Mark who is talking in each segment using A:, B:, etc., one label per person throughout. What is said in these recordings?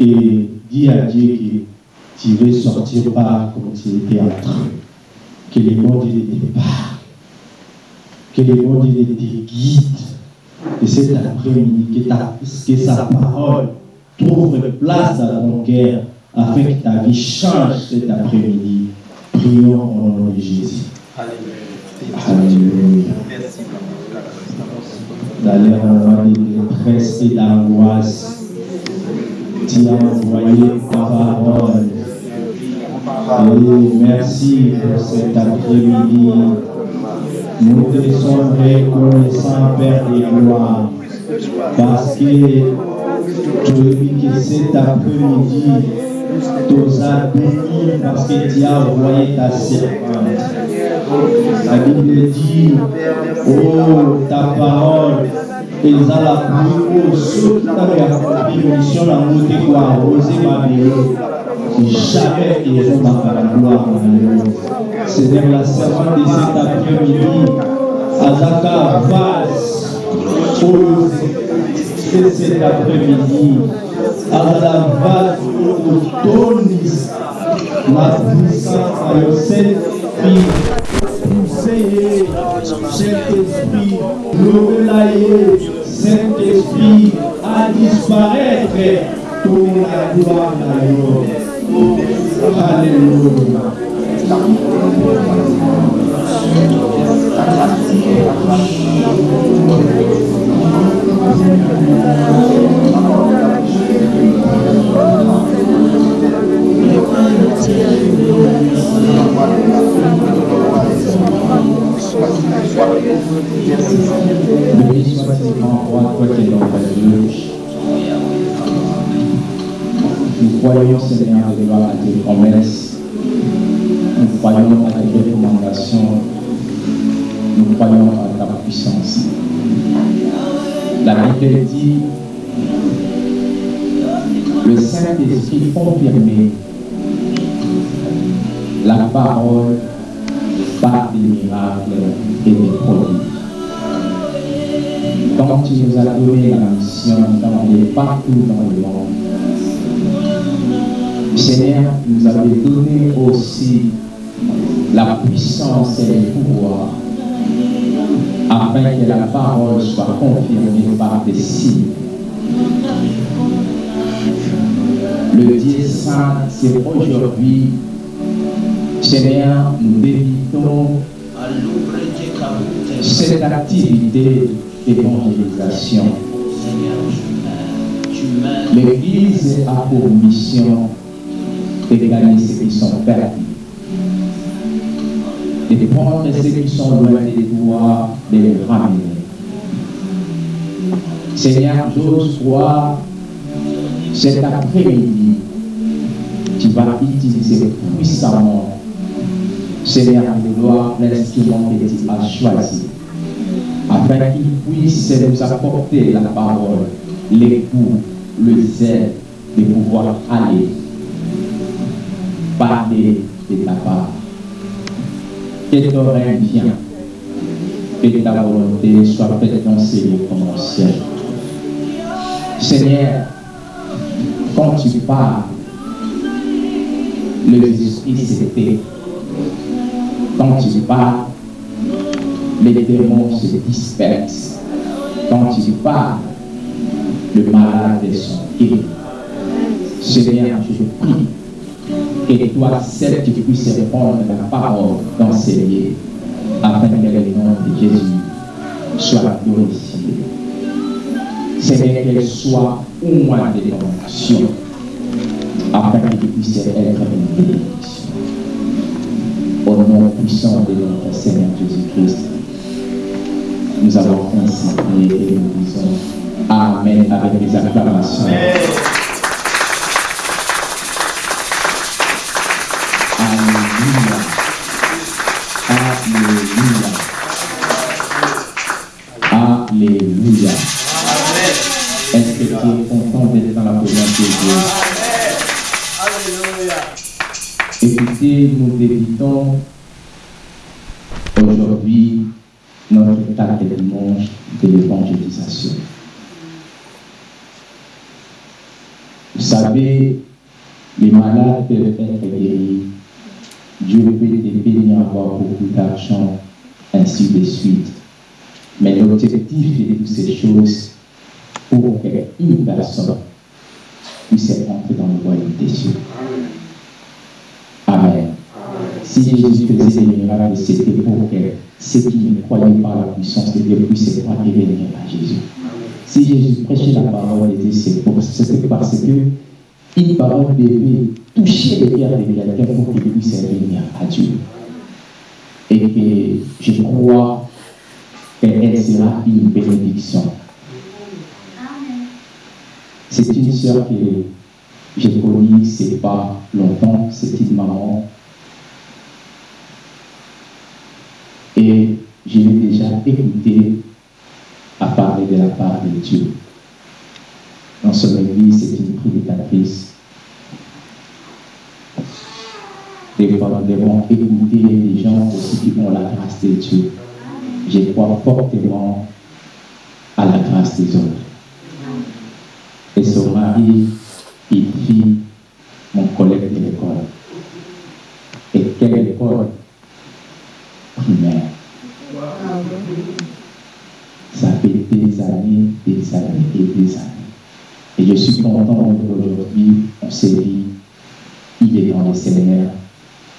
A: et dis à Dieu que tu veux sortir pas comme tu étais entré. Que le bon Dieu te départ. Que le bon Dieu te guide. Que cet après-midi, que, que sa parole trouve place dans ton cœur afin que ta vie change cet après-midi. Prions au nom de Jésus. Alléluia. Dans les moments de détresse et d'angoisse, tu as envoyé ta parole. Et merci pour cet après-midi. Nous te sommes reconnaissants, Père des gloires, parce que dis que cet après-midi, tu as béni parce que tu as envoyé ta servante. La Bible dit, oh, ta parole, ezala haut, soki ntango ya contribution nango te koarrose mabele jamais ezobaka na gloire na yo la servante de cet après-midi azaka vase oyo cet après-midi. Azala vase oyo otondisa na puissance na yo saint-fille Poussez, Saint-Esprit, levez Saint-Esprit, à disparaître pour la gloire de Dieu. Alléluia. Béni qui es notre Dieu. Nous croyons, Seigneur, à tes promesses. Nous croyons à tes recommandations. Nous croyons à ta puissance. La Bible dit le Saint-Esprit confirmé la parole par des miracles et des prodiges. Quand tu nous as donné la mission d'aller partout dans le monde, Seigneur, nous avais donné aussi la puissance et le pouvoir afin que la parole soit confirmée par des signes. Le Dieu Saint, c'est aujourd'hui, Seigneur, nous débutons cette activité d'évangélisation. L'Église a pour mission de gagner ceux qui sont perdus, de prendre ceux qui sont loin de toi, de les ramener. Seigneur, j'ose croire, cet après-midi, tu vas utiliser puissamment, Seigneur, de gloire, l'instrument que tu as choisi, afin qu'il puisse nous apporter la parole, l'écoute, le zèle de pouvoir aller parler de ta part. Que ton règne vienne, que ta volonté soit faite dans ces lieux comme au ciel. Seigneur, quand tu parles, les esprits s'éteignent. Quand tu parles, les démons se dispersent. Quand tu parles, le malade est son guéri. Seigneur, je prie que toi, seul, tu puisses répondre à la parole dans lieux, afin que le nom de Jésus soit glorifié. Seigneur, qu'elle soit au moins de ton action, afin que tu puisses être une. Puissant de notre Seigneur Jésus-Christ, nous avons ainsi prié et nous disons Amen avec les acclamations. Alléluia. Alléluia. Alléluia. Est-ce que tu es content d'être dans la présence de Dieu? Écoutez, nous débutons aujourd'hui notre étape de dimanche de l'évangélisation. Vous savez, savez, les malades peuvent être guéris. Dieu peut t'aider à avoir beaucoup d'argent, ainsi de suite. Mais l'objectif de toutes ces choses, pour qu'une personne puisse entrer dans le royaume des cieux. Amen. Si Jésus faisait des miracles, c'était pour que ceux qui ne croyaient pas à la puissance de Dieu puissent croire et venir à Jésus. Si Jésus prêchait la parole, c'est parce que une parole devait toucher les cœurs de quelqu'un pour qu'il puisse venir à Dieu. Et que je crois qu'elle sera une bénédiction. C'est une soeur que j'ai connue, c'est pas longtemps, c'est une maman. Et je l'ai déjà écouté à parler de la part de Dieu. Dans son église, c'est une prédicatrice. Devons écouter les gens aussi qui ont la grâce de Dieu. Je crois fortement à la grâce des autres. Et son mari, il fit mon collègue de l'école. Et quelle école primaire. Ça fait des années, des années et des années. Et je suis content qu'aujourd'hui, on s'est dit, il est dans le Seigneur.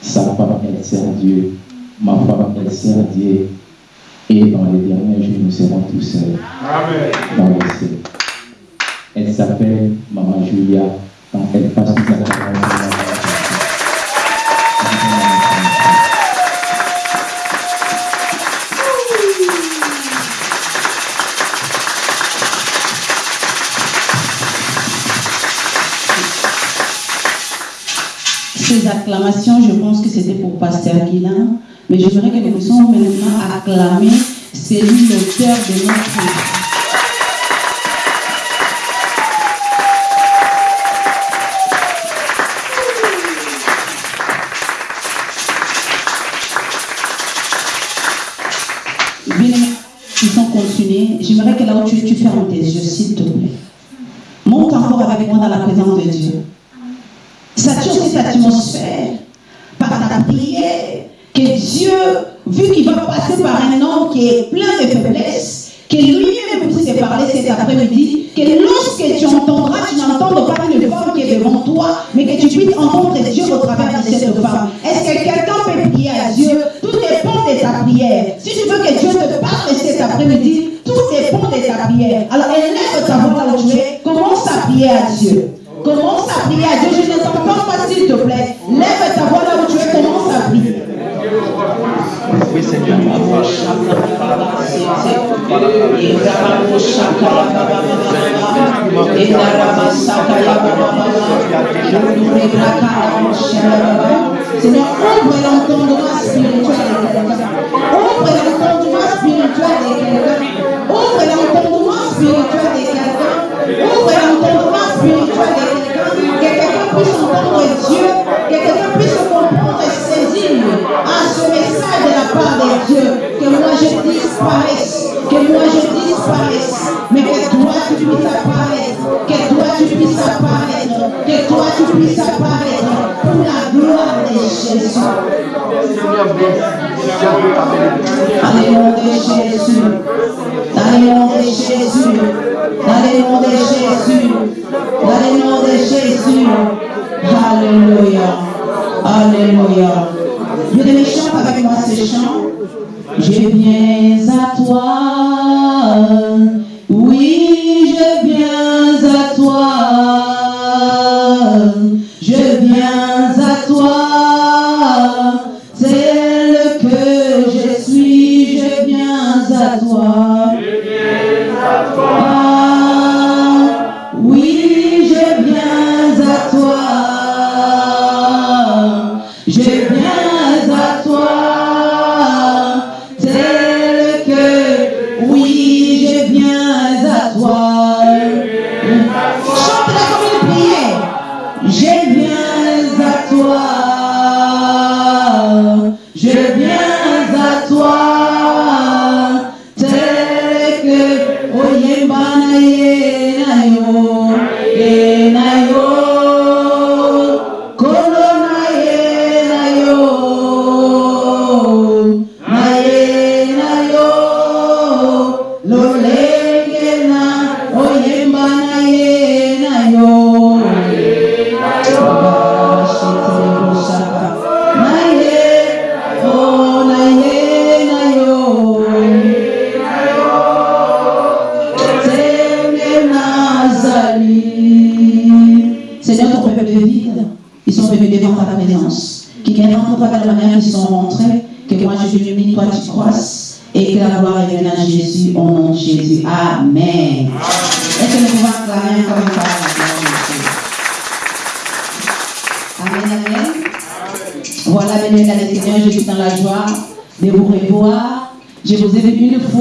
A: Sa femme, elle sert Dieu. Ma femme, elle sert Dieu. Et dans les derniers jours, nous serons tous seuls. Amen. Dans le ciel. Elle s'appelle Maman Julia. Donc elle passe sa parole.
B: Je pense que c'était pour Pasteur Guilain, mais j'aimerais que nous puissions maintenant acclamer celui l'auteur de notre mais que tu puisses entendre Dieu au travers de cette femme. Est-ce que quelqu'un peut prier à Dieu Tout dépend de ta prière. Si tu veux que Dieu te parle cet après-midi, tout dépend de ta prière. Alors élève ta voix là où tu es, commence à prier à Dieu. Commence à prier à Dieu. Je ne t'entends pas, s'il te plaît. Lève ta voix là où tu es, commence à prier.
C: Oui, Seigneur.
B: Seigneur, ouvre l'entendement spirituel de tu puisses apparaître. Que toi tu puisses apparaître. Pour la gloire de Jésus. Dans le nom de Jésus. Dans le nom de Jésus. Dans le nom de Jésus. Dans le nom de Jésus. Alléluia. Alléluia. Bien aimé, chante avec moi ce chant.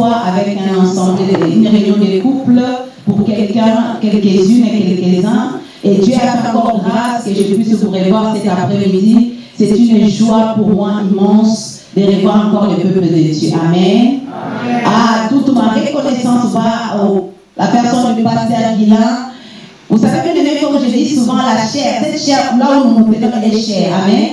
B: Fois avec un ensemble, une réunion de couple pour quelqu'un, quelques-unes et quelques-uns. Et Dieu a encore grâce que je puisse vous revoir cet après-midi. C'est une joie pour moi immense de revoir encore le peuple de Dieu. Amen. Ah, toute ma reconnaissance va au la personne du pasteur Guilain. Vous savez bien aimé, comme je dis souvent, la chair, cette chair, là où nous montons, elle est chère. Amen.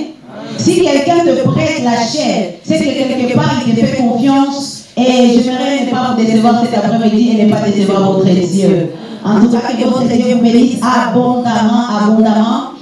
B: Si quelqu'un te prête la chair, c'est que quelque part il te fait confiance. Et j'aimerais ne pas vous décevoir cet après-midi et ne pas décevoir votre Dieu. En tout cas, que votre Dieu vous bénisse abondamment, abondamment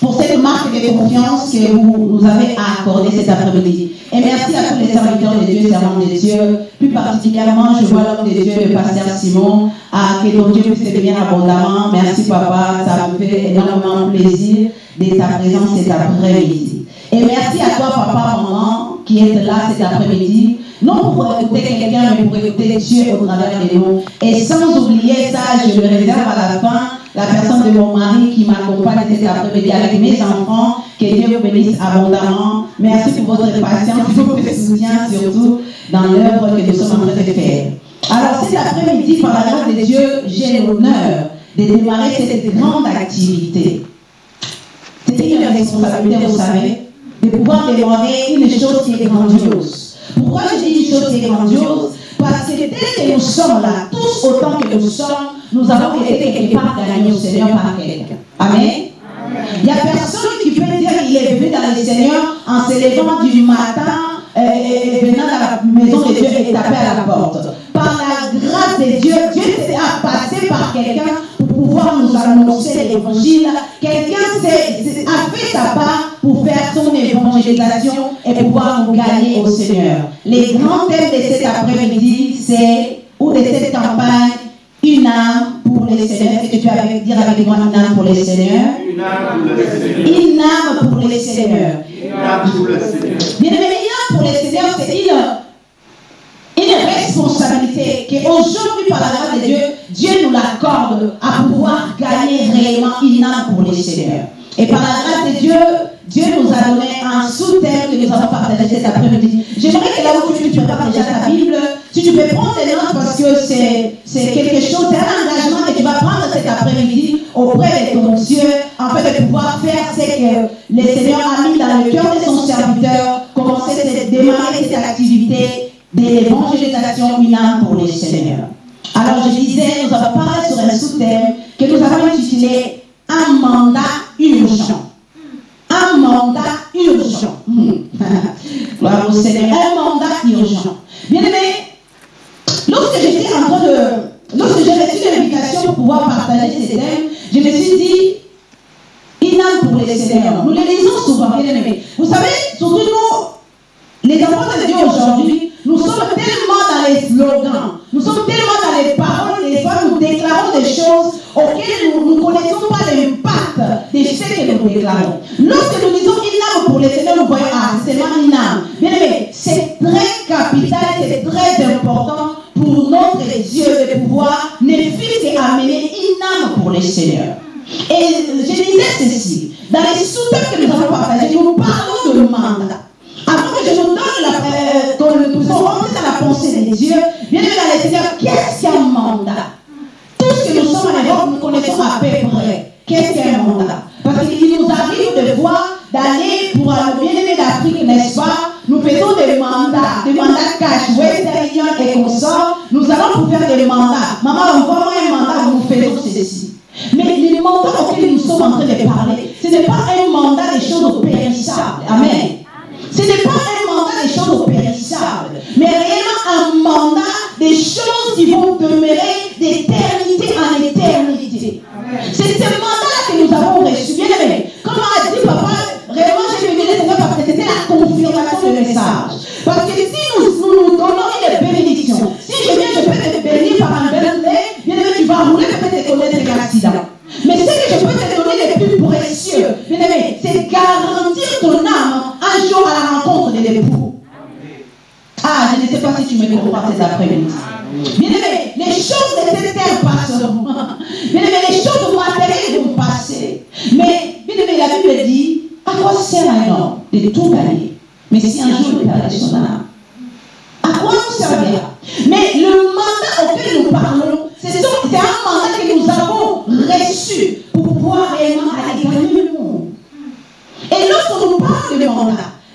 B: pour cette marque de confiance que vous nous avez accordée cet après-midi. Et merci à tous les serviteurs de Dieu, servants de Dieu. Plus particulièrement, je vois l'homme de Dieu, le pasteur Simon. à que ton Dieu puisse bien abondamment. Merci, papa. Ça me fait énormément plaisir de ta présence cet après-midi. Et merci à toi, papa, maman, qui est là cet après-midi. Non pour écouter quelqu'un, mais pour écouter Dieu au travers de nous. Et sans oublier ça, je le réserve à la fin, la personne de mon mari qui m'accompagne cet après-midi avec mes enfants. Que Dieu vous bénisse abondamment. Merci pour votre patience pour votre soutien, surtout dans l'œuvre que nous sommes en train de faire. Alors, cet après-midi, par la grâce de Dieu, j'ai l'honneur de démarrer cette grande activité. C'est une responsabilité, vous savez, de pouvoir démarrer une chose qui est grandiose. Pourquoi je dis une chose qui est grandiose? Parce que dès que nous sommes là, tous autant que nous sommes, nous avons été quelque part gagnés au Seigneur par quelqu'un. Amen? Il n'y a personne qui peut dire qu'il est venu dans le Seigneur en se levant du matin euh, et venant dans la maison de Dieu et taper à la porte. Par la grâce de Dieu, Dieu a passé par quelqu'un pour pouvoir nous annoncer l'évangile. Quelqu'un a fait sa part pour faire son évangélisation et pouvoir nous gagner au Seigneur. Les grands thèmes de cet après-midi, c'est, ou de cette campagne, une âme pour les Seigneurs. Est-ce que tu vas dire avec moi une âme pour les Seigneurs
C: Une âme pour le Seigneur.
B: Une âme pour
C: le Seigneur.
B: Bien aimé, une âme pour les Seigneurs, c'est une responsabilité qu'aujourd'hui, par la grâce de Dieu, Dieu nous l'accorde à pouvoir gagner réellement une âme pour les Seigneurs. Et par la grâce de Dieu, Dieu nous a donné un sous-thème que nous avons partagé cet après-midi. J'aimerais que là où tu, tu prépares déjà ta Bible, si tu peux prendre des notes parce que c'est c'est quelque chose, c'est un engagement que tu vas prendre cet après-midi auprès de ton Dieu, en fait de pouvoir faire ce que le Seigneur a mis dans le cœur de son serviteur, commencer à démarrer cette activité de l'évangélisation une âme pour les Seigneurs. Alors je disais, nous avons parlé sur un sous-thème que nous avons intitulé Un mandat urgent. Un mandat urgent. Gloire au Seigneur. Un mandat urgent. Bien aimé, lorsque j'étais en train de. Lorsque j'ai reçu l'invitation pour pouvoir partager ces thèmes, je me suis dit, pour les Seigneurs. Nous les lisons souvent, bien aimé. Vous savez, surtout nous, les enfants de Dieu aujourd'hui, sommes tellement dans les slogans, nous sommes tellement dans les paroles, des fois nous déclarons des choses auxquelles nous ne connaissons pas l'impact de ce que nous déclarons. Lorsque nous disons une âme pour les Seigneurs, nous voyons, ah, c'est seulement une âme. Bien c'est très capital, c'est très important pour notre Dieu de pouvoir ne fût qu'amener une âme pour les Seigneurs. Et je disais ceci, dans les sous-thèmes que nous avons partagés, nous parlons de mandat. Avant que je nous donne euh, que nous puissions rentrer dans la pensée de Dieu, bien aimé dans les Seigneurs,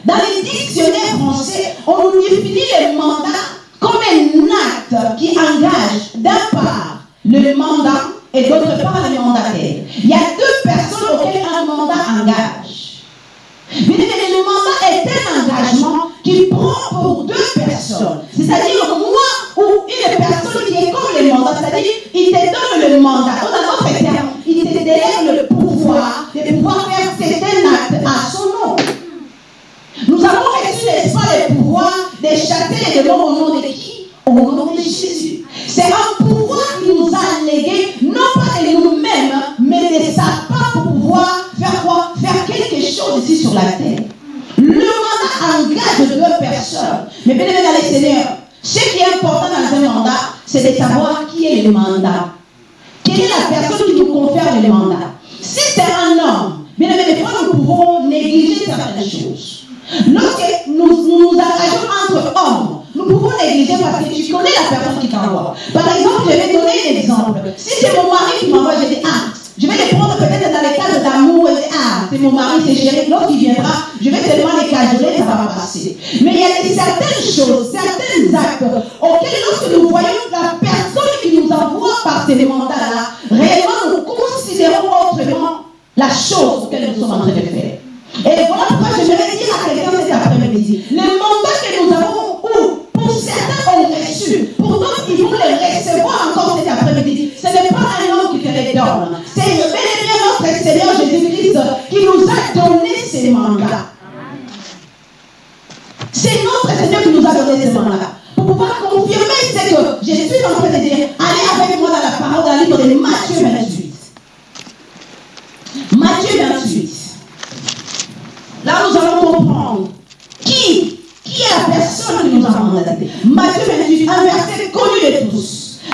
B: dans les dictionnaires français, on nous définit le mandat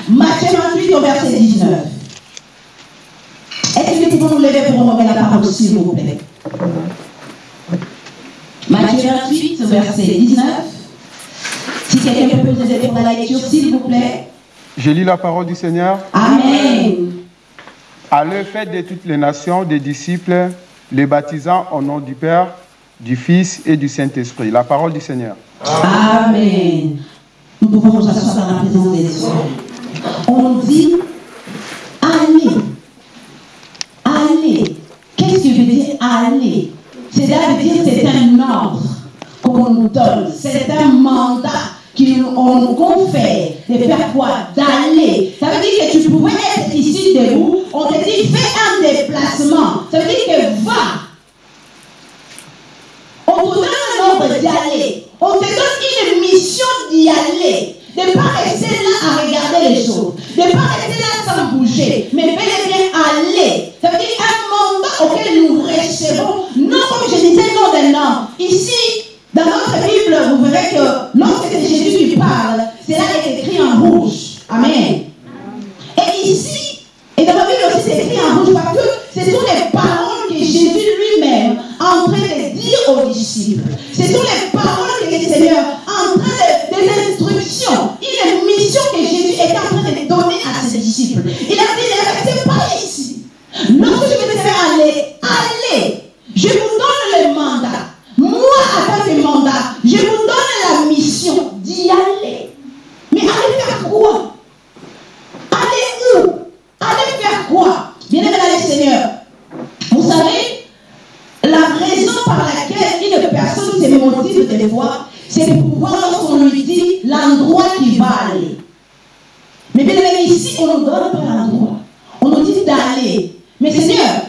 B: Matthieu 28 au verset 19. Est-ce que nous pouvons nous lever pour remettre la parole, s'il vous plaît? Matthieu 28 au verset 19. Si quelqu'un peut nous aider pour la lecture, s'il vous plaît.
D: Je lis la parole du Seigneur.
B: Amen.
D: Allez, faites de toutes les nations des disciples, les baptisant au nom du Père, du Fils et du Saint-Esprit. La parole du Seigneur.
B: Amen. Nous pouvons nous asseoir dans la présence des. On dit allez. Allez. Qu'est-ce que veut dire aller? C'est-à-dire dire c'est un ordre qu'on nous donne. C'est un mandat qu'on nous confère de faire quoi? D'aller. Ça veut dire que tu pouvais être ici debout. On te dit fais un déplacement. Ça veut dire que va. On te donne un ordre d'y aller. On te donne une mission d'y aller. De ne pas rester là à regarder les choses. De ne pas rester là sans bouger. Mais bel et bien aller. Ça veut dire un mandat auquel nous recevons. Non, comme je disais, non d'un homme. Ici, dans notre Bible, vous verrez que lorsque c'est Jésus qui parle, cela est écrit en rouge. Amen. Et ici, et dans la Bible aussi, c'est écrit en rouge parce que ce sont les paroles que Jésus lui-même est en train de dire aux disciples. Ce sont les paroles que le Seigneur est en train de, mission Jésus est en train de donner à ses disciples. Il a dit, ne restez pas ici. Lorsque je vais te faire aller, allez. Je vous donne le mandat. Moi, en tant que mandat, je vous donne la mission d'y aller. Mais allez faire quoi? Allez où? Allez faire quoi? Bien aimé dans le Seigneur, vous savez, la raison par laquelle une personne se motive des fois, c'est pour pouvoir, lorsqu'on lui dit l'endroit qu'il va aller. Mais bien aimé, ici, on ne donne pas l'endroit. On nous dit d'aller. Mais Seigneur,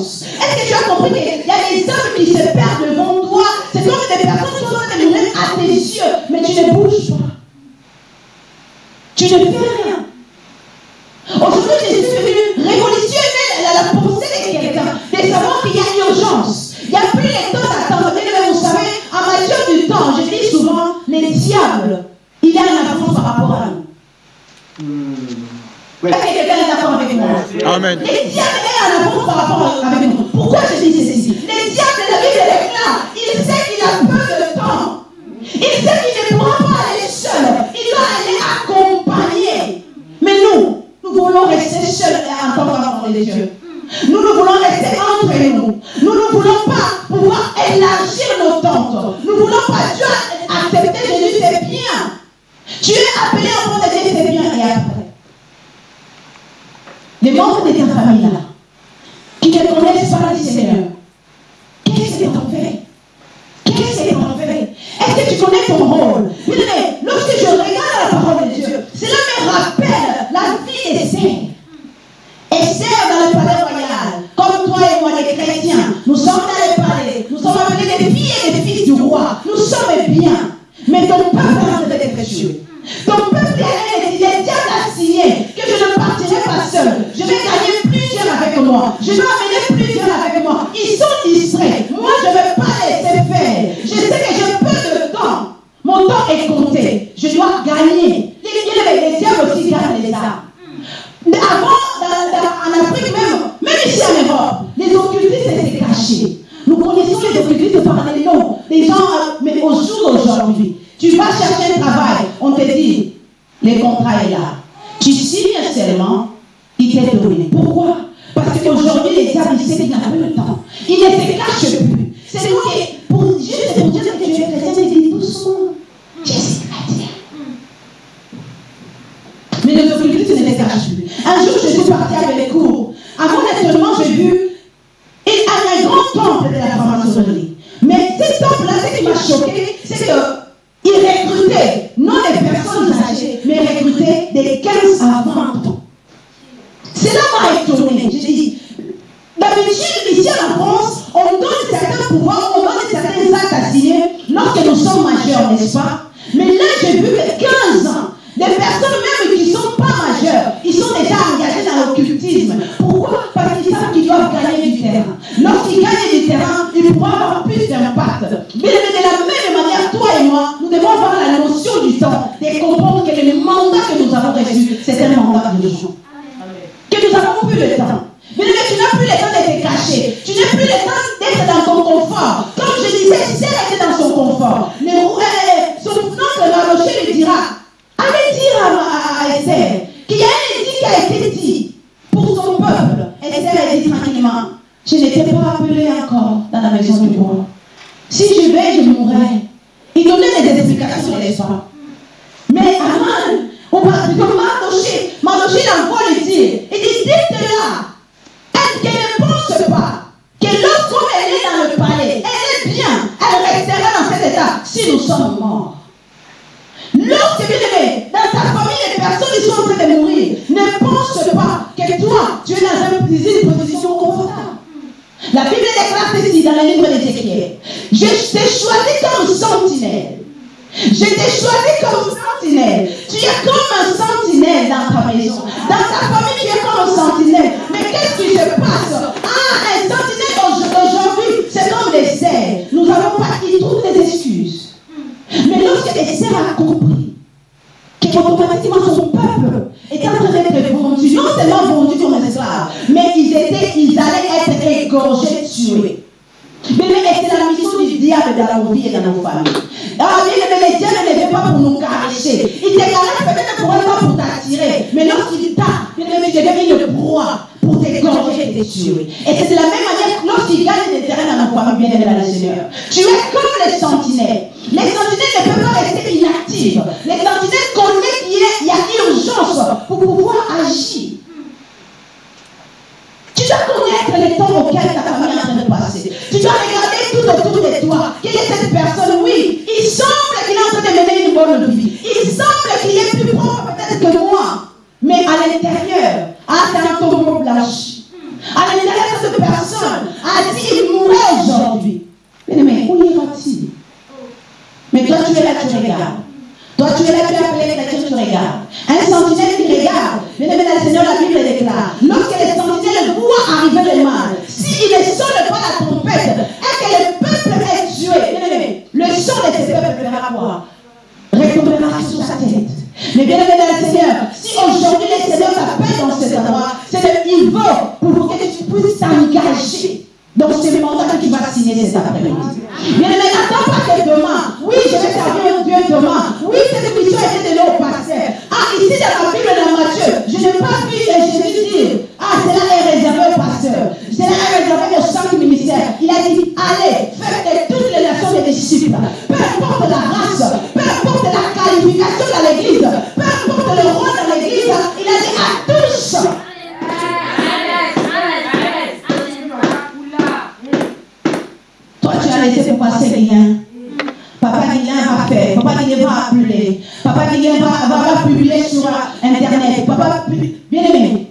B: urgence Est-ce que tu as compris qu'il égorgés, tués. Bien-aimé, et c'est la mission du diable dans nos vies et dans nos familles. Alors, bien-aimé, le diable ne vient pas pour nous cacher. Il te caresse peut-être pour pas pour t'attirer. Mais lorsqu'il t'a, bien-aimé, je deviens une proie pour t'égorger et te tuer. Et c'est de la même manière que lorsqu'il gagne des terrains dans nos familles, bien-aimé, dans le Seigneur. Tu es comme les sentinelles. Les sentinelles ne peuvent pas rester inactives. Les sentinelles moment auquel ta famille est en train de passer. Tu dois regarder tout autour de toi. Quelle est cette personne Oui, il semble qu'il est en train de mener une bonne vie. Il semble qu'il est plus propre peut-être que moi. Mais à l'intérieur, à ta arrêter de passer rien. Papa Guilain va faire, Papa Guilain va appeler, Papa Guilain va, va, publier sur Internet, Papa, bien aimé.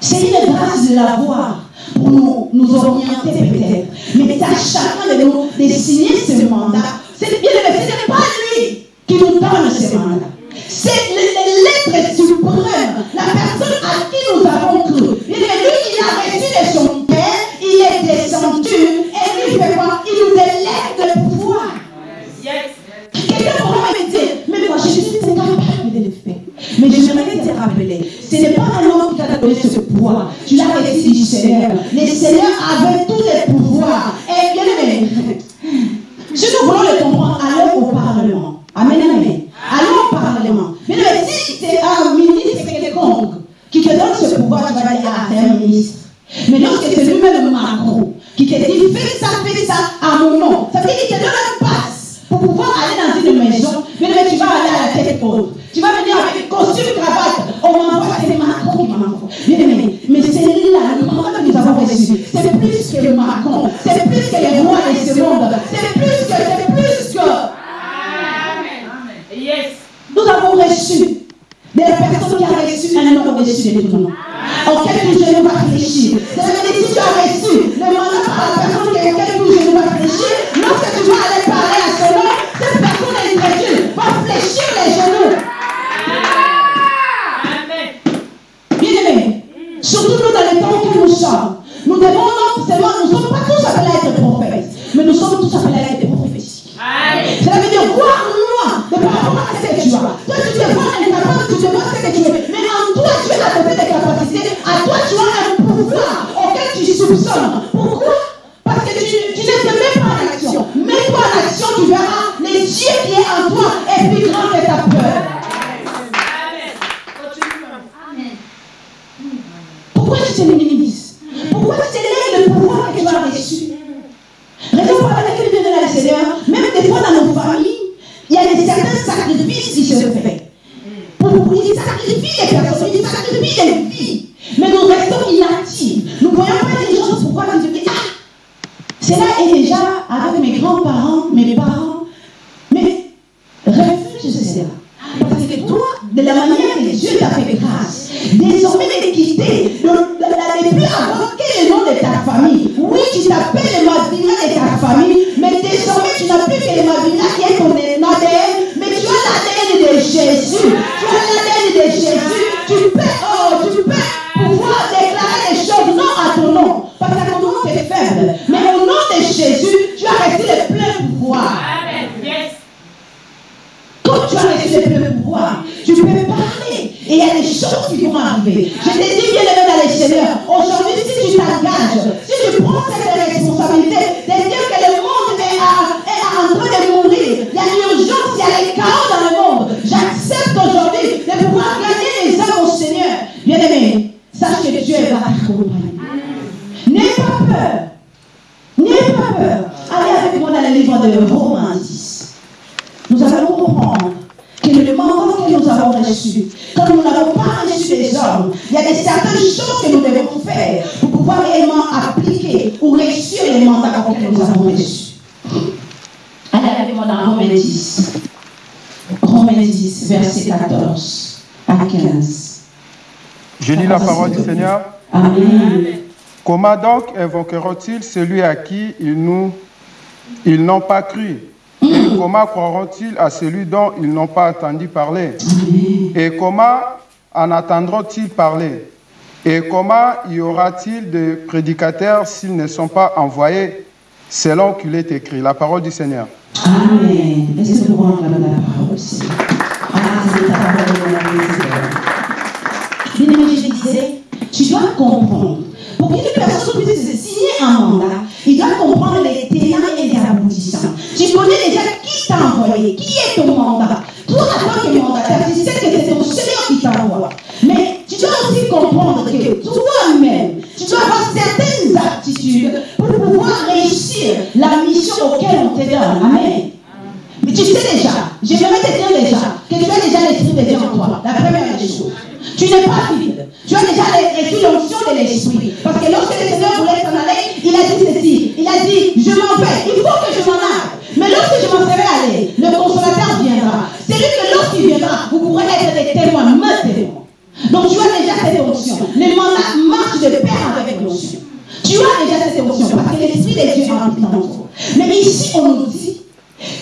B: C'est une grâce de l'avoir pour nous, nous orienter peut-être. Mais c'est à chacun de nous de signer ce mandat. C'est bien aimé, ce n'est pas lui qui nous donne ce mandat. Oh, Seigneur. Amen.
D: Comment donc invoqueront-ils celui à qui ils n'ont pas cru? Et comment croiront-ils à celui dont ils n'ont pas entendu parler? Et comment en attendront-ils parler? Et comment y aura-t-il de prédicateurs s'ils ne sont pas envoyés selon qu'il est écrit? La parole du Seigneur.
B: Amen. Est-ce que nous pouvons acclamer la parole, Seigneur Ah, c'est ta parole, mon Seigneur. Tu dois comprendre. Pour qu'une personne puisse signer un mandat, il doit comprendre les tenants et les aboutissants. Tu connais déjà qui t'a envoyé, qui est ton mandat. Toi, en tant que mandataire, tu sais que c'est ton Seigneur qui t'envoie. Mais tu dois aussi comprendre que toi-même, tu dois avoir certaines aptitudes pour pouvoir réussir la mission auquel on te donne. Amen. Mais tu sais déjà, j'aimerais te dire déjà que tu as déjà l'esprit de Dieu en toi. La première des choses. Tu n'es pas vide. Tu as déjà reçu l'onction de l'esprit. Parce que lorsque le Seigneur voulait s'en aller, il a dit ceci. Il a dit, je m'en vais. Il faut que je m'en aille. Mais lorsque je m'en serai allé, le consolateur viendra. C'est lui que lorsqu'il viendra, vous pourrez être des témoins, mes témoins. Donc tu as déjà cette onction. Le mandat marche de pair avec l'onction. Tu as déjà cette onction parce que l'esprit de Dieu habite en toi. Mais ici, on nous dit,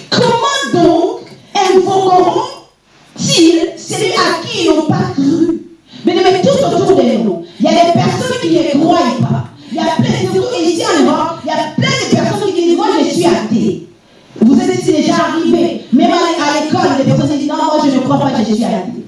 B: comment donc invoqueront-ils celui à qui ils n'ont pas cru? Mais mais tout autour de nous, il y a des personnes qui ne croient pas. Il y a plein de surtout ici en Europe, il y a plein de personnes qui disent Moi, je suis athée. Vous êtes déjà arrivé, même à l'école, les personnes disent Non, moi, je ne crois pas, je suis athée.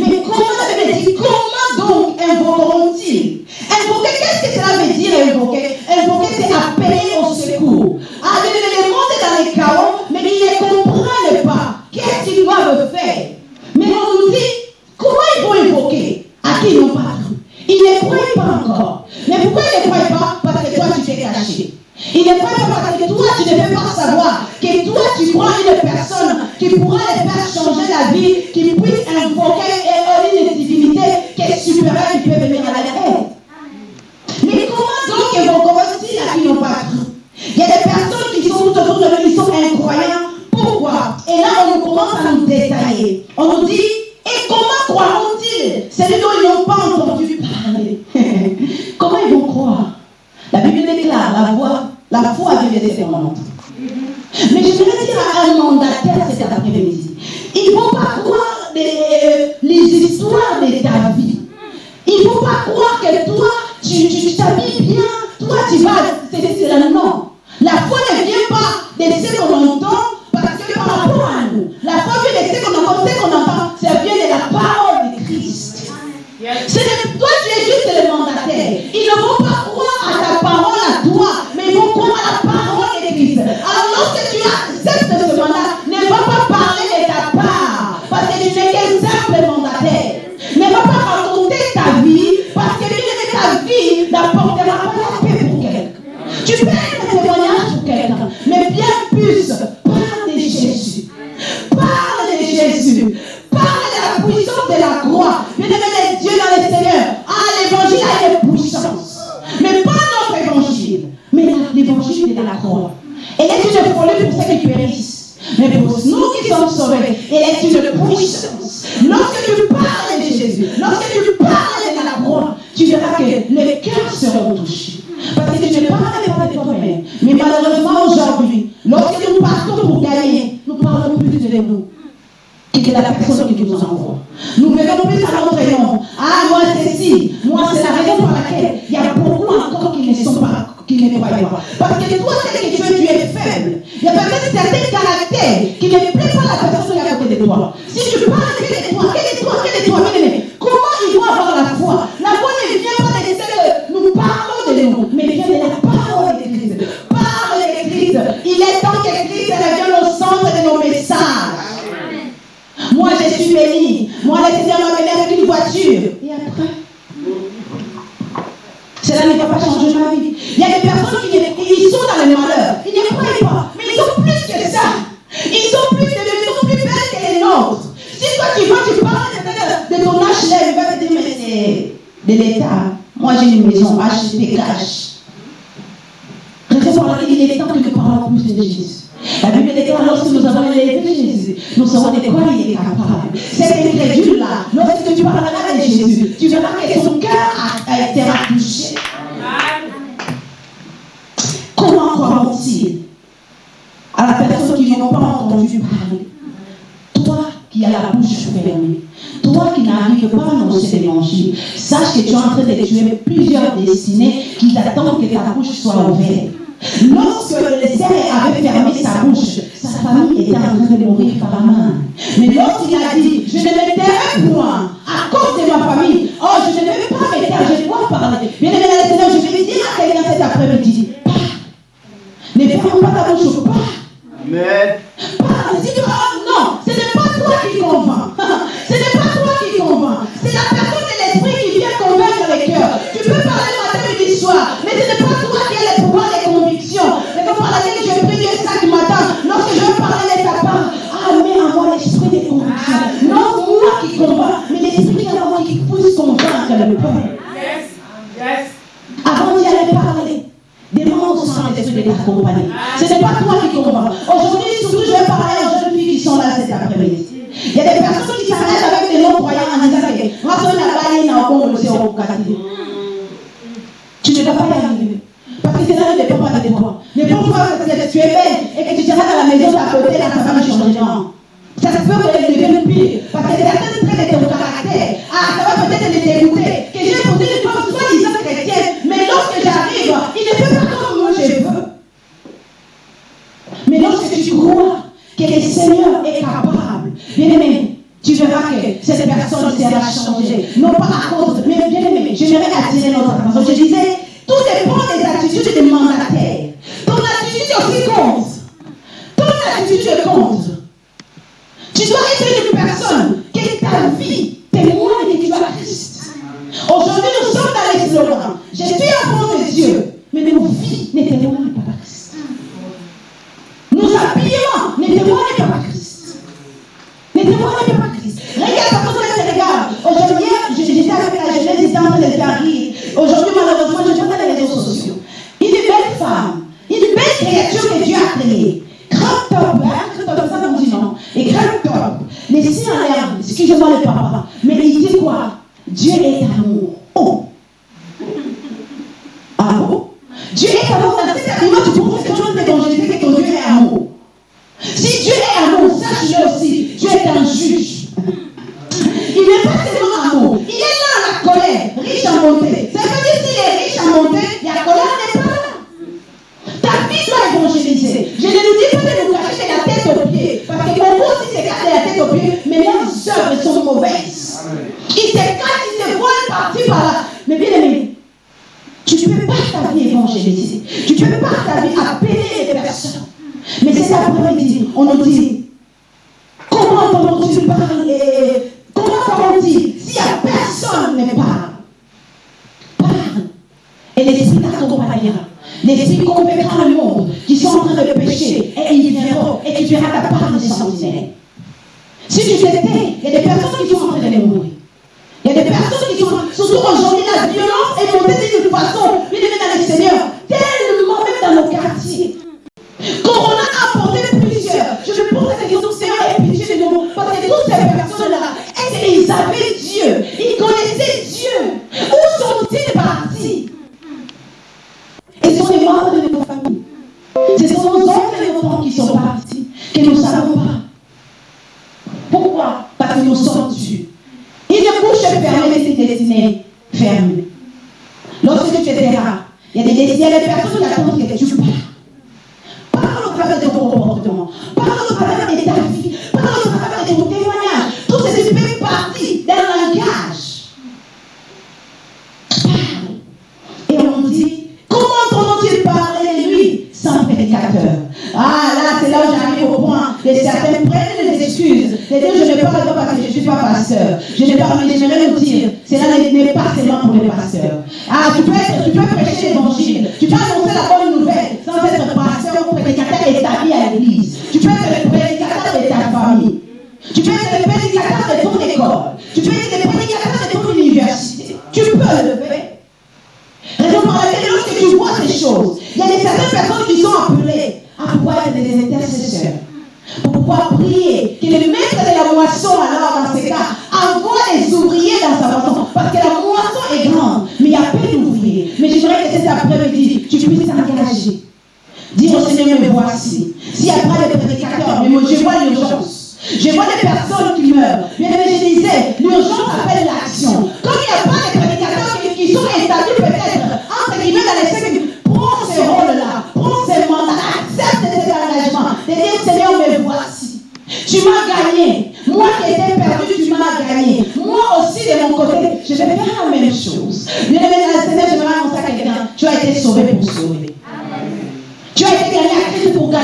B: Mais comment la Bible dit Comment donc invoqueront-ils? Invoquer, qu'est-ce que cela veut dire invoquer? Invoquer, c'est appeler au secours. Ah, le monde est dans les chaos, mais ils ne comprennent pas. Qu'est-ce qu'ils doivent faire? Mais on nous dit croyais pas encore. Mais pourquoi il ne croyait pas Parce que toi, tu t'es caché. Il ne croyait pas parce que toi, tu ne veux pas savoir que toi, tu crois une personne qui pourra les faire changer la vie, qui puisse invoquer une divinité qui est supérieure, qui peut venir à l'aide. Mais comment donc ils vont commencer à qui n'ont pas Il y a des personnes qui sont tout autour de nous, qui sont incroyables. Pourquoi? Et là, on commence à nous détailler. Parce que toi, c'est que tu es, tu es faible. Il y a peut-être certains caractères qui ne plaisent pas à la personne qui est à côté de toi. invitar. Saint-Esprit de. Ce n'est pas toi qui comprends. Aujourd'hui, surtout, je vais parler aux jeunes filles qui sont là cet après-midi. Il y a des personnes qui s'arrêtent avec des non-croyants en disant que moi, son là-bas, il n'a encore le zéro Tu ne dois pas y arriver. Parce que c'est cela ne dépend pas de toi. Ne pense pas que tu es belle et que tu seras dans la maison d'à côté, là, ça va changer. Ça se peut que tu deviennes pire. Parce que certains traits de ton caractère, ah, ça va peut-être les dégoûter. tinha, à appeler des personnes. Mais cet après-midi, on nous dit, comment comment tu parles et comment on dit, s'il n'y a personne ne parle, parle. Et l'esprit t'accompagnera. L'esprit convaincra le monde qui sont en train de pécher et ils verront et tu verras ta part des sentinelles. Si tu t'étais, il y a des personnes qui sont en train de mourir. Il y a des personnes qui sont, surtout aujourd'hui, la violence est montée d'une façon, il est dans le Seigneur. Dire au Seigneur, me voici. S'il n'y a pas de prédicateurs, mais moi, je vois l'urgence. Je vois des personnes qui meurent. Mais je disais, l'urgence appelle l'action. Comme il n'y a pas de prédicateurs qui, sont établis peut-être, entre guillemets, dans les siècles, prends ce rôle-là, prends ce mandat, accepte cet engagement. De dire, Seigneur, me voici. Tu m'as gagné. Moi qui étais perdu, tu m'as gagné. Moi aussi, de mon côté, je vais faire la même chose. Bien aimé, Seigneur, je vais annoncer à quelqu'un, tu as été sauvé pour sauver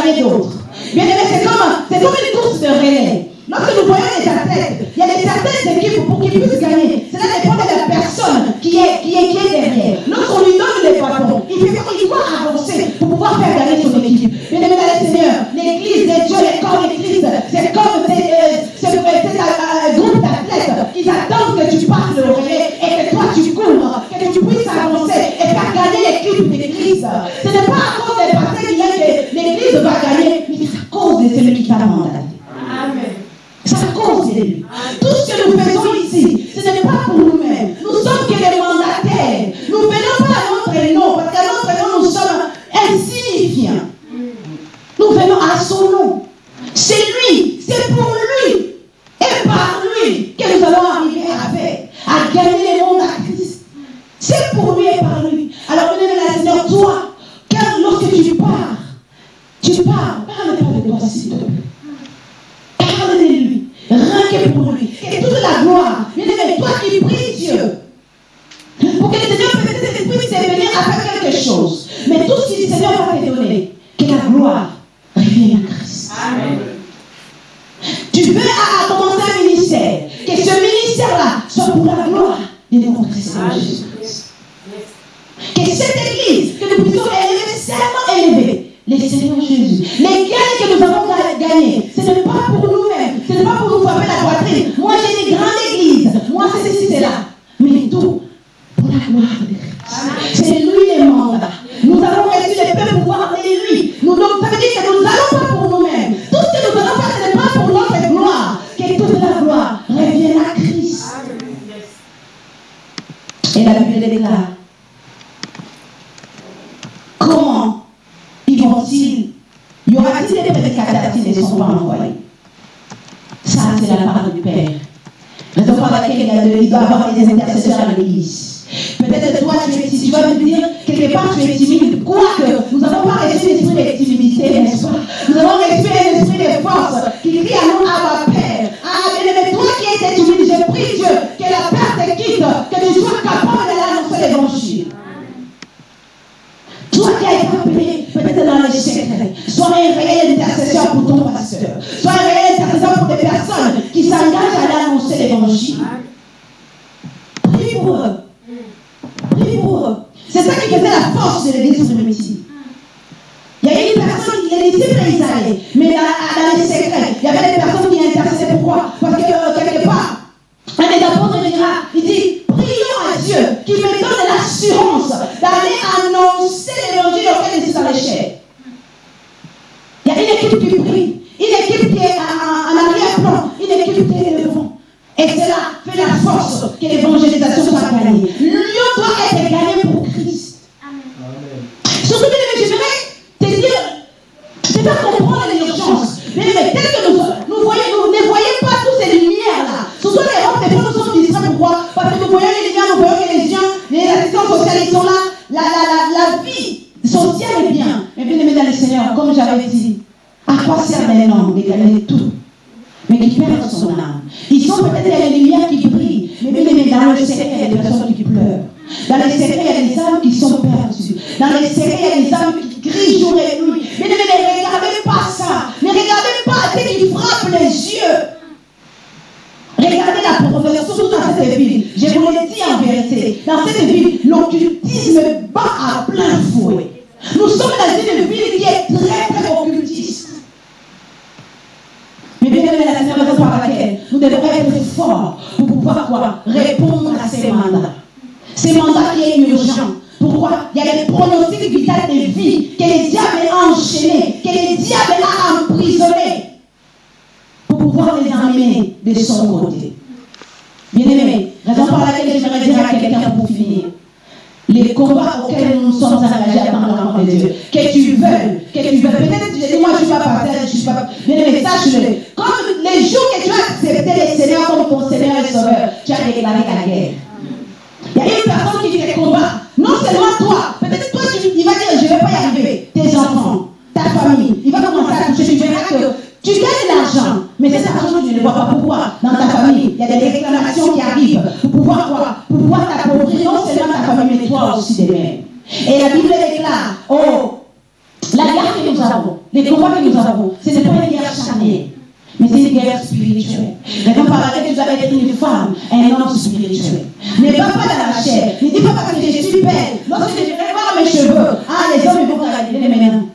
B: avec d'autres. Bien aimé, c'est comme, comme une course de relais. Lorsque nous voyons les athlètes, il y a des athlètes équipes pour qu'ils puissent gagner. Cela dépend de la personne qui est, qui est, qui est derrière. Lorsqu'on lui donne les bâtons, il, fait, il doit avancer pour pouvoir faire gagner son équipe. Bien aimé, dans le Seigneur, l'Église les dieux, les corps, l'Église Seigneurs Jésus. Les gains que nous avons gagnés, ce n'est pas Comme j'avais dit, à quoi sert un homme de gagner tout mais qui perd son âme. Ils sont peut-être les lumières qui brillent, mais dans le secret, il y a des personnes qui pleurent. Dans les secrets, il y a des âmes qui sont perdues. Dans les secrets, il y a des âmes qui crient jour et nuit. Mais ne, ne regardez pas ça. Ne regardez pas ce qui frappe les yeux. Regardez la profession, surtout dans cette ville. Je vous le dis en vérité. Dans cette ville, l'occultisme bat à plein fouet. Nous sommes dans une ville qui est très, très occultiste. Mais bien aimé, la seule raison par laquelle nous devons être forts pour pouvoir quoi? Répondre à ces mandats. Ces mandats qui est urgent. Pourquoi? Il y a des pronostics vitaux de vie que les diables ont enchaînés, que les diables ont emprisonnés pour pouvoir les emmener de son côté. Bien aimé, raison par laquelle j'aimerais dire à quelqu'un pour finir. Les combats auxquels nous sommes engagés à l'enfant de Dieu, que tu veuilles, que tu veuilles, peut-être tu dis, moi je ne suis pas partir, je ne suis pas. Aimé, sache-le. Comme les jours que tu as accepté le Seigneur comme ton Seigneur et Sauveur, tu as déclaré la guerre. Il y a une personne qui te combat. Non seulement toi, peut-être toi, tu, il va dire, je ne vais pas y arriver. Tes enfants, ta famille, il va commencer à toucher. Tu que tu gagnes de l'argent, mais cet argent, tu ne vois pas. Pourquoi Dans ta famille, il y a des réclamations qui arrivent pour pouvoir quoi Pour pouvoir t'appauvrir non seulement ta famille, mais toi aussi de même. Et la Bible déclare, oh, la guerre que nous avons, les combats que nous avons, ce n'est pas une guerre charnelle. Mais c'est une guerre spirituelle. Raison par laquelle tu dois être une femme, un homme spirituel. Ne va pas dans la chair. Ne dis pas parce que je suis belle. Lorsque je vais voir mes cheveux, ah, les hommes ils vont regarder maintenant.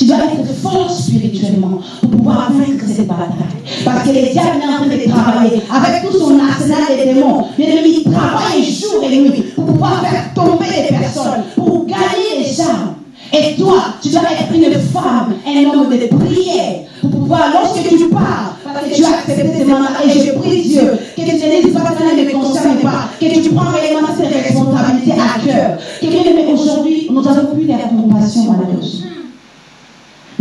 B: Tu dois être fort spirituellement pour pouvoir vaincre cette bataille. Parce que les diables sont en train de travailler avec tout son arsenal de démons. L'ennemi travaille jour et nuit pour pouvoir faire tomber les personnes, pour gagner les âmes. Et toi, tu dois être une femme, un homme de prière, pour pouvoir, lorsque tu pars, parce que tu as accepté ces mandats, et je prie Dieu, que tu ne pas cela ne me concerne pas, que tu prends réellement ces responsabilités à cœur. Que bien aimé, aujourd'hui, nous n'avons plus la compassion, malheureusement.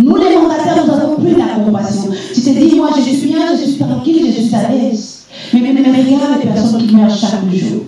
B: Nous, les mandataires, nous n'avons plus la compassion. Tu te dis, moi, je suis bien, je suis tranquille, je suis à l'aise. Mais, mais, mais regarde les personnes qui meurent chaque jour.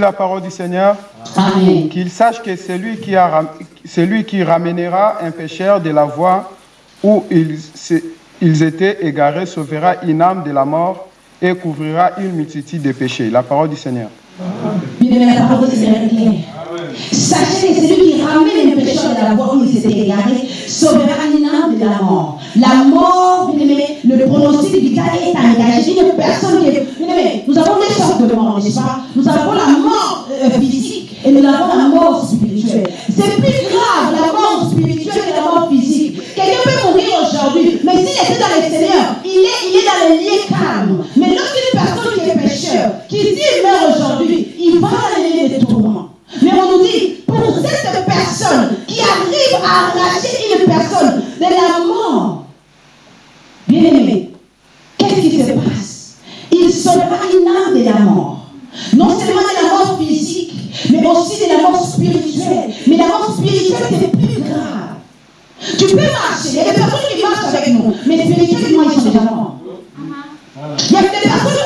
B: la
D: parole du Seigneur Qu'il sache que celui qui ramènera un pécheur de la voie où ils, ils étaient égarés sauvera une âme de la mort et couvrira une multitude de péchés. La parole du Seigneur.
B: Bien la parole est. Sachez que celui qui ramène les pécheurs de la voie où il s'était égaré sauvera une de la mort. La mort, bien aimé, le pronostic vital est engagé. Personne qui est. Nous avons des sortes de mort, n'est-ce pas? Nous avons la mort euh, physique et nous avons la mort spirituelle. C'est plus grave la mort spirituelle que la mort physique. Quelqu'un peut mourir aujourd'hui, mais s'il était dans le Seigneur, il est, il est dans les liens calmes. Mais lorsqu'une personne qui est péchée, qui, s'il meurt aujourd'hui, il va aller des tourments. Mais on nous dit, pour cette personne qui arrive à arracher une personne de la mort, bien aimé, qu'est-ce qui se passe? Il sera une âme de la mort. Non seulement de la mort physique, mais aussi de la mort spirituelle. Mais la mort spirituelle, c'est plus grave. Tu peux marcher, il y a des personnes qui marchent avec nous, mais spirituellement, ils sont déjà morts. Il y a des personnes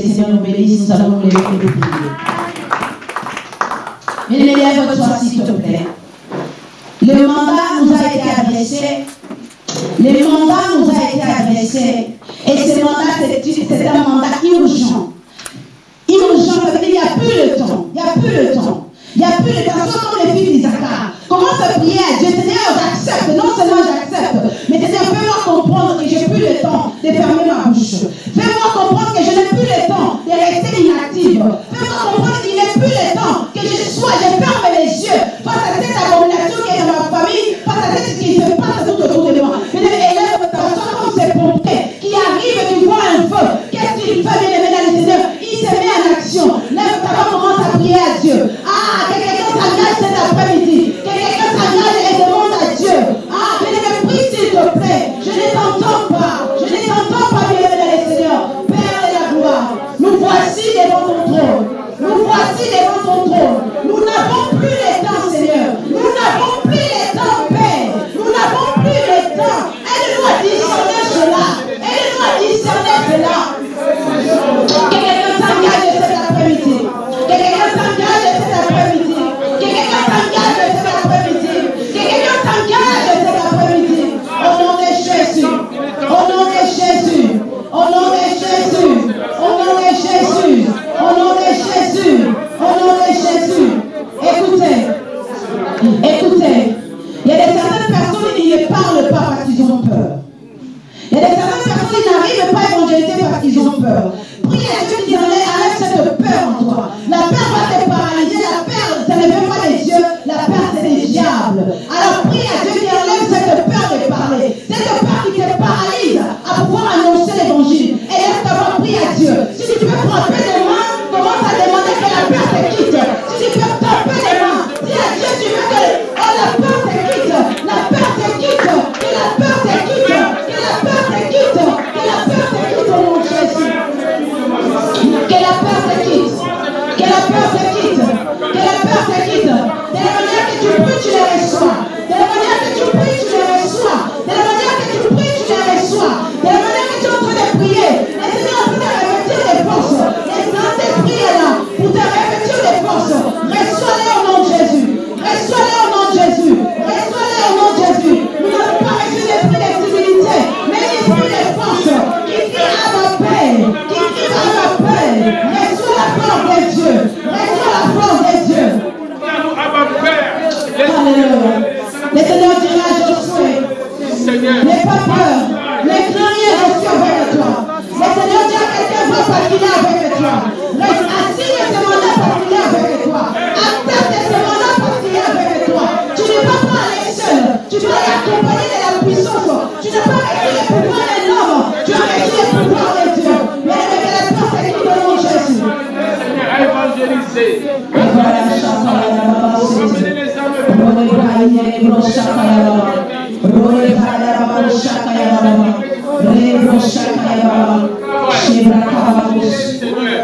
B: che siano benissimo salute e figli.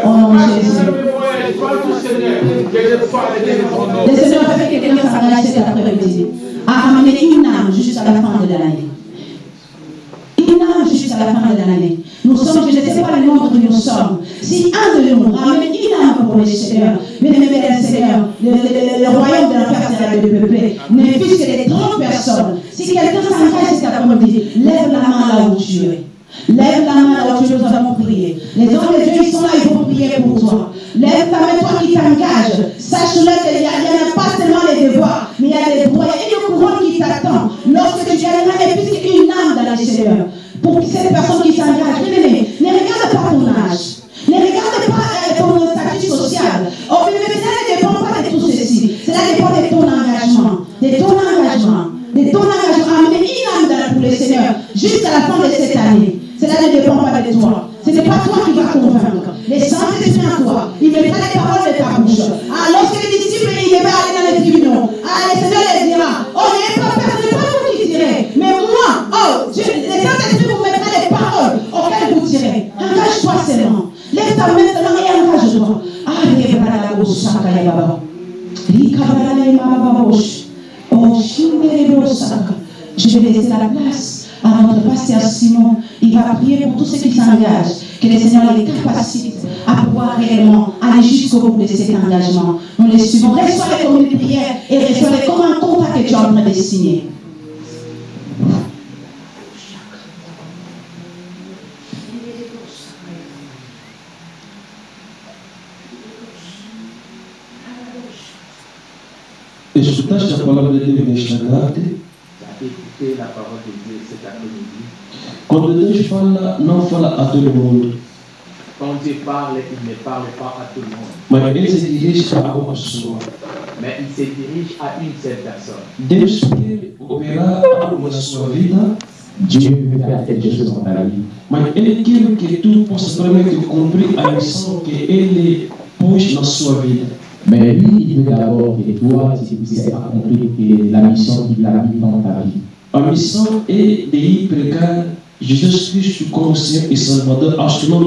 B: Au nom. Le Seigneur fait que quelqu'un cet à une âme jusqu'à la fin de l'année. dessinée. Et je tâche la parole de Dieu de Shlagate. Quando le Dieu parle, non parle à tout le
E: monde.
C: Quand Dieu parle, il ne parle pas à tout le monde. Mais il se dirige à une seule personne.
A: Dieu veut faire quelque chose dans la vie.
E: Mas ele quer que tu possas realmente cumprir a missão que ele pôs na sua vida.
A: Mais lui, il veut d'abord que toi, tu puisses accomplir la mission qu'il a mis dans ta vie.
E: A missão é de ir Jésus Christ, comme Seigneur et Salvador, en ce nom,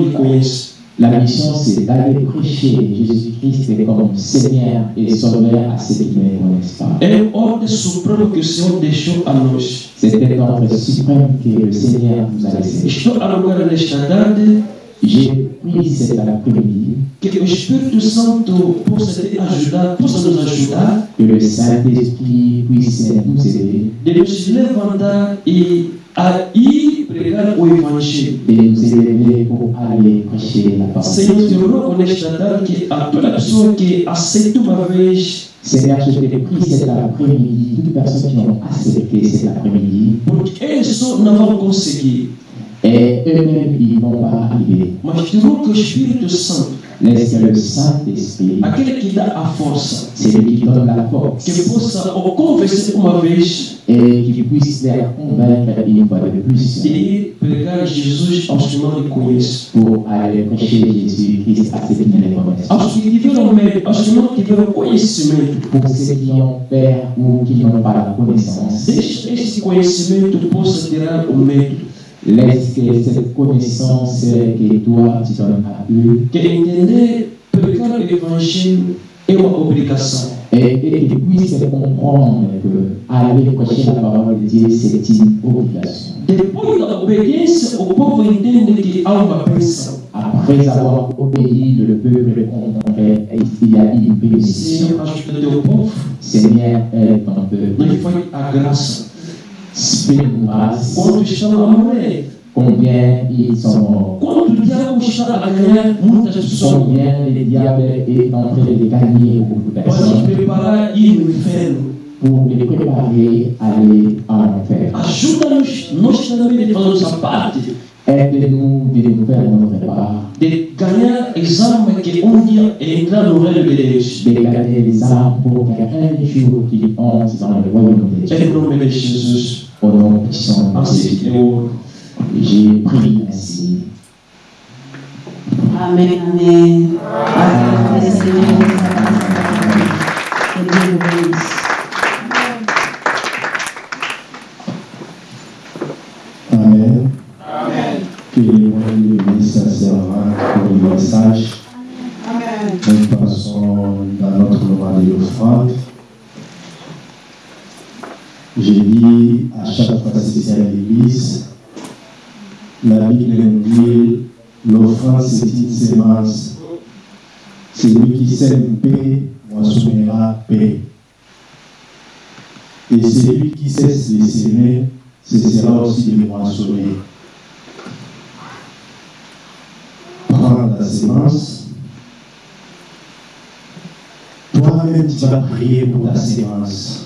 A: La mission, c'est d'aller prêcher Jésus-Christ comme Seigneur et Sauveur à ceux qui ne connaissent pas.
E: É ordem suprema que o Senhor deixou a nós.
A: C'était l'ordre suprême que le Seigneur nous a laissé.
E: Estou agora nesta tarde.
A: J'ai pris cet après-midi
E: que le Espírito Santo possa te ajudar, possa nos ajudar.
A: Que le Saint-Esprit puisse nous aider.
E: De nos levantar et pregar o
A: parole.
E: Senhor, te rogo nesta tarde a toda pessoa que aceitou uma vez,
A: Seigneur, je te prie cet après-midi, toutes les personnes qui ont accepté cet après-midi,
E: porque eles só não vão conseguir,
A: et eux-mêmes, ils ne vont pas arriver.
E: mas te rogo que o Espírito Santo,
A: Laisse que le Saint-Esprit, c'est lui qui donne la force, et qui puisse les convaincre une fois de plus pour aller prêcher Jésus-Christ à ceux qui ne les connaissent pas. Pour ceux qui ont peur ou qui n'ont pas la connaissance, laisse que cette connaissance que toi tu donnes à eux
E: Que entender pregar o Evangelho é uma obrigação.
A: et, et qu'ils puissent comprendre que aller prêcher la parole de Dieu, c'est une obligation.
E: Depois da obediência, o povo entende que há uma bênção.
A: Après avoir obéi, le peuple comprendrait il y a une bénédiction.
E: Senhor, ajuda teu povo,
A: Seigneur, aide ton peuple.
E: foi a
A: grâce.
E: Quando estão a morrer,
A: Combien ils sont morts.
E: quando o diabo está a ganhar muitas pessoas,
A: Combien le diable est en train de gagner beaucoup de
E: pode
A: personnes
E: preparar ir no inferno.
A: pour les préparer à aller en enfer.
E: Ajuda-nos, nós também de fazer nossa parte,
A: Aide-nous de faire notre part,
E: de dia entrar no reino de
A: de gagner les âmes pour qu'un jour qu'ils entrent dans le royaume de Dieu.
E: nome de Jesus,
A: Au nom puissant Jésus, j'ai ainsi.
B: Amen, amen. Amen. Le Seigneur nous a Que Dieu vous bénisse.
F: Amen. J'ai dit à chaque fois que c'est à l'église, la Bible nous dit l'offrande c'est une sémence. Celui qui sème paix moissonnera paix. Et celui qui cesse de s'aimer, ce sera aussi de moissonner. Prends la sémence. Toi-même, tu vas prier pour la sémence.